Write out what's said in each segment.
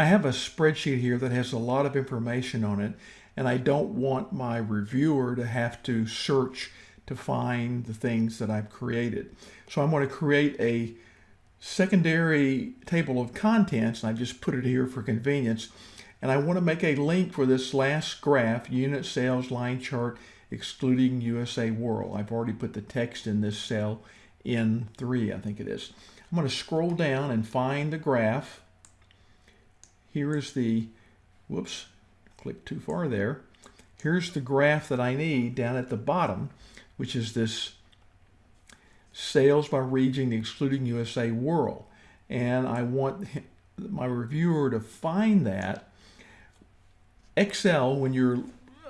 I have a spreadsheet here that has a lot of information on it and I don't want my reviewer to have to search to find the things that I've created. So I'm going to create a secondary table of contents and I just put it here for convenience and I want to make a link for this last graph unit sales line chart excluding USA World. I've already put the text in this cell in 3 I think it is. I'm going to scroll down and find the graph. Here is the, whoops, click too far there. Here's the graph that I need down at the bottom, which is this sales by region excluding USA World. And I want my reviewer to find that. Excel, when you're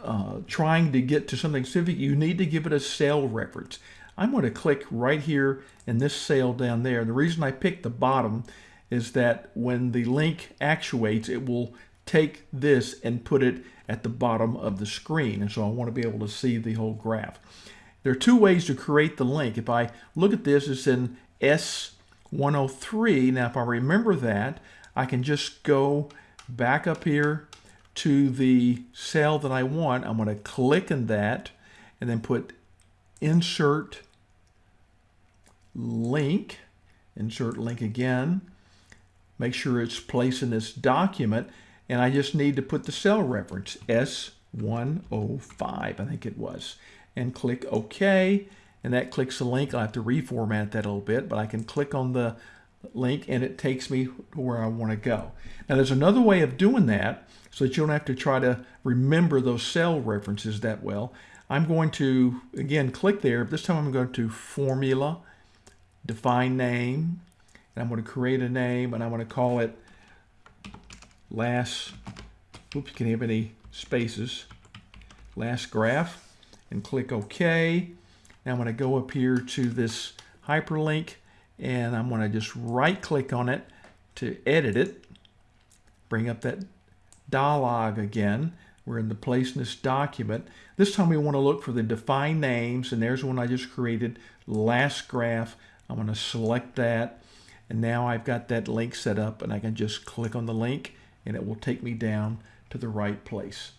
uh, trying to get to something specific, you need to give it a cell reference. I'm going to click right here in this cell down there. The reason I picked the bottom is that when the link actuates, it will take this and put it at the bottom of the screen. And so I want to be able to see the whole graph. There are two ways to create the link. If I look at this, it's in S103. Now, if I remember that, I can just go back up here to the cell that I want. I'm going to click on that and then put insert link, insert link again. Make sure it's placed in this document and I just need to put the cell reference S105, I think it was and click OK. And that clicks the link. I'll have to reformat that a little bit, but I can click on the link and it takes me to where I want to go. Now there's another way of doing that so that you don't have to try to remember those cell references that well. I'm going to, again, click there. but This time I'm going to Formula, Define Name, and I'm going to create a name and I'm going to call it last, oops, you can have any spaces, last graph and click OK. Now I'm going to go up here to this hyperlink and I'm going to just right click on it to edit it. Bring up that dialog again. We're in the place in this document. This time we want to look for the defined names and there's one I just created, last graph. I'm going to select that and now I've got that link set up and I can just click on the link and it will take me down to the right place.